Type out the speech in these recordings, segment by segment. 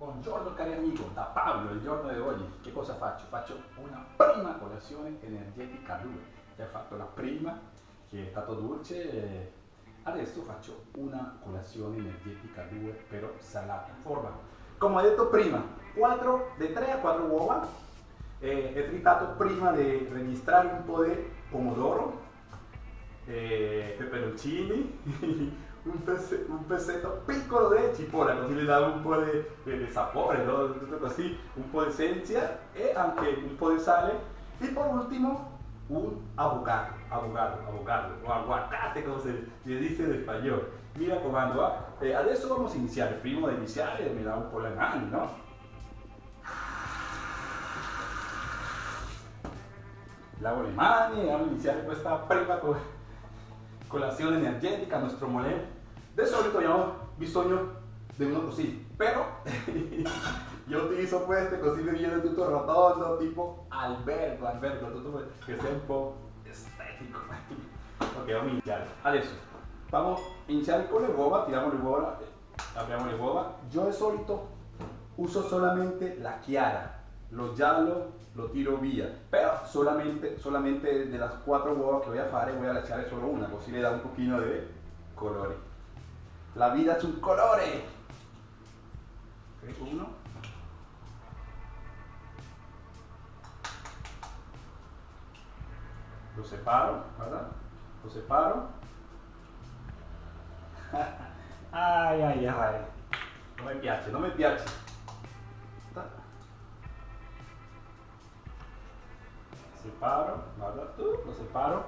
Buongiorno cari amici, da Paolo il giorno di oggi. Che cosa faccio? Faccio una prima colazione energetica 2 Già fatto la prima che è stato dolce adesso faccio una colazione energetica 2 però salata forma. Come ho detto prima 4 di 3 a 4 uova eh, è tritato prima di registrare un po' di pomodoro eh, peperoncini un, pezze, un, pezzetto piccolo di cipolla, così le dà un po' di, sapore, no? così, un po' di esencia e anche un po' di sale. E per ultimo un avocado, avocado, avocado, o aguacate come se dice in spagnolo. Mi raccomando, eh? eh, adesso vamos a iniziare, prima di iniziare mi dà un po' le mani, no? Lavo le mani vamos a iniziare questa prima cosa colazione energetica, nostro molè. Di solito abbiamo bisogno di uno così, però io utilizzo queste così mi viene tutto rotondo, tipo albergo, albergo, tutto che sia un po' estetico. ok, vamos a. Adesso, vamos a iniziare con le uova, tiriamo le uova, apriamo le uova. Io di solito uso solamente la chiara, lo giallo lo tiro via, pero solamente, solamente de las cuatro huevos que voy a hacer voy a echar solo una, così le da un poquito de colore. La vida es un colore. Uno. Lo separo, ¿verdad? Lo separo. ay, ay, ay. No me piace, no me piace. Separo, guarda tu, lo separo.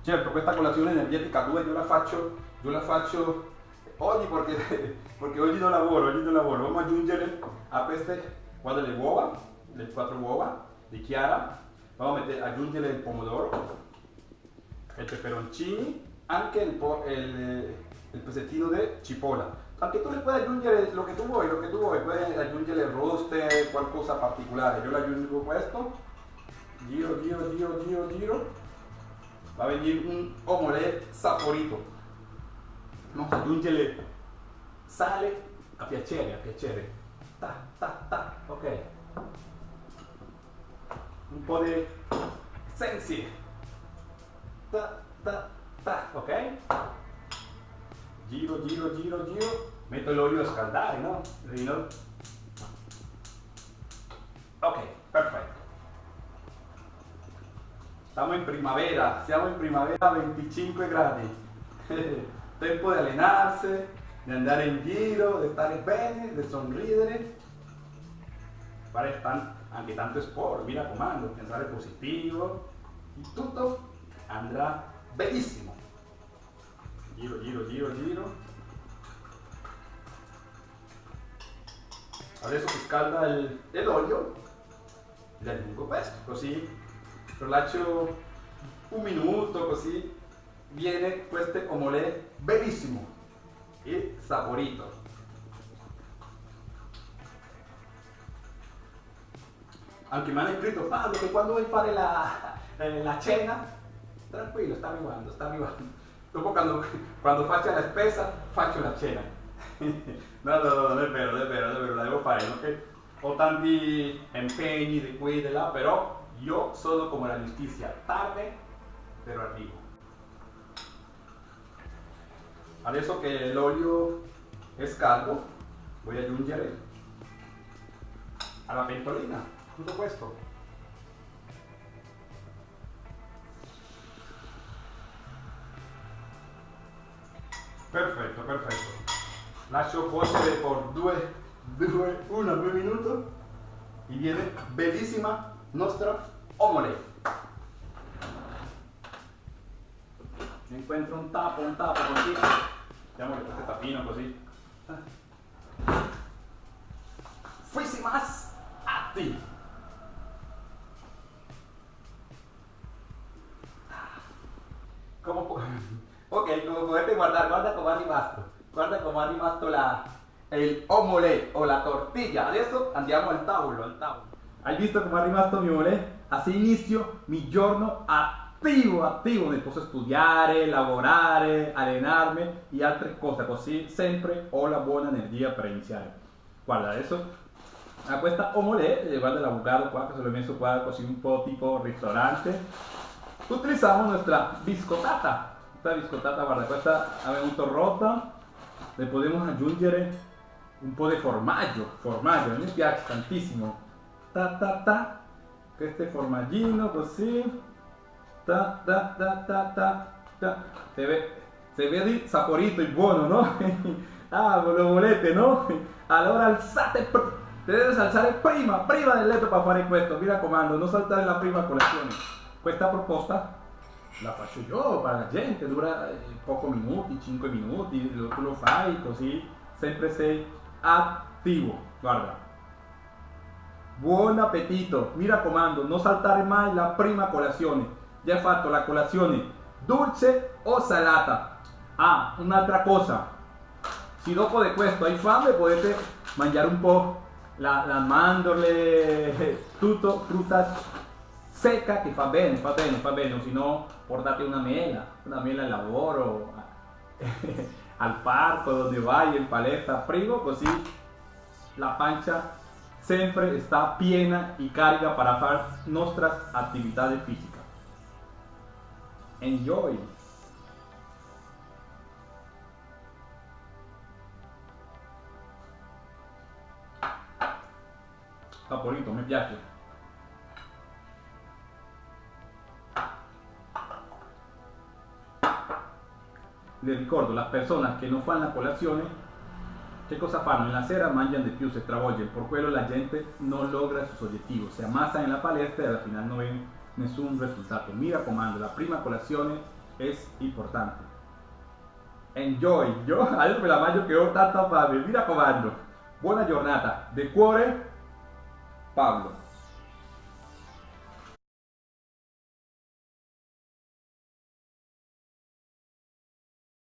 Certo, questa colazione energetica 2 io la faccio, io la faccio oggi perché, perché oggi non lavoro, oggi non lavoro. Vamos aggiungere a queste, guarda le uova, le quattro uova di chiara, vamos a mettere, aggiungere il pomodoro, il peperoncini, anche il, il, il pezzettino di cipolla. Anche tu le puoi aggiungere lo che tu vuoi, lo che tu vuoi, puoi aggiungere roste, qualcosa particolare. Io le aggiungo questo giro, giro, giro, giro, giro, va a venir un omelette saporito. A aggiungere sale a piacere, a piacere. Ta, ta, ta, ok. Un po' di sensi. Ta, ta, ta, ok. Giro, giro, giro, giro. Metto l'olio a scaldare, no? Ok, perfetto. Estamos en primavera, siamo in primavera 25 gradi. Tempo di allenarsi, di andare in giro, di stare bene, di sorridere. Fare anche tanto sport, mi raccomando, pensare positivo. Tutto andrà benissimo. Giro, giro, giro, giro. Adesso si scalda l'olio, le aggiungo questo, così lo lascio un minuto così viene questo omelette bellissimo e saporito anche mi hanno scritto Paolo che quando vuoi fare la, la cena tranquillo sta arrivando sta arrivando dopo quando, quando faccio la spesa faccio la cena no no no non è vero non è vero non è vero la devo fare no? ho tanti impegni di qui Yo solo como la justicia, tarde, pero arriba. Adesso che l'olio è scaldo, voy a aggiungere alla pentolina tutto questo. Perfetto, perfetto. Lascio cuocere per due, due, uno, due minuti e viene bellissima nostra omelette. Encuentro un tapo, un tapo così. Diamole questo tapino così. Más atti. Come ok, come potete guardare, guarda come rimasto. Guarda come rimasto la, il omelette o la tortilla. Adesso andiamo al tavolo, al tavolo. Hai visto come è rimasto mio volè? Así inizio mi giorno attivo, attivo, mi posso studiare, lavorare, allenarmi e altre cose, così sempre ho la buona energia per iniziare. Guarda, adesso a questa eh, guarda l'avocado qua che se l'ho messo qua così un po' tipo ristorante. Utilizziamo nostra biscottata. Questa biscottata, guarda, questa ha venuto rotta. Le possiamo aggiungere un po' di formaggio. Formaggio, a me piace tantissimo. Ta ta ta. Questo è formaggino così. Ta ta ta ta ta. ta. Se, ve, se vedi saporito e buono, no? ah, lo volete, no? Allora alzate Te debes alzare prima, prima del letto per fare questo, mi raccomando, non saltare la prima colazione. Questa proposta la faccio io per la gente, dura eh, pochi minuti, 5 minuti, tu lo fai così, sempre sei attivo. Guarda. Buon appetito, mi raccomando, non saltare mai la prima colazione. Già hai fatto la colazione dolce o salata. Ah, un'altra cosa. Se dopo di questo hai fame potete mangiare un po' la, la mandorle, tutto frutta secca che fa bene, fa bene, fa bene, se no portate una mela, una mela al lavoro, al parco dove vai, in palestra, primo così la pancia sempre sta piena e carica para fare nostre attività fisiche. Enjoy! Saporito, mi piace. Le ricordo, las personas que no fan la colazione, che cosa fanno? En la sera mangiano di più, se travolgen, por quello la gente non logra sus objetivos, se amasan en la palestra y al final no ven nessun risultato. Mi raccomando, la prima colazione es importante. Enjoy, io adesso me la mangio che ho tanta fame, mi raccomando. Buona giornata, de cuore Pablo.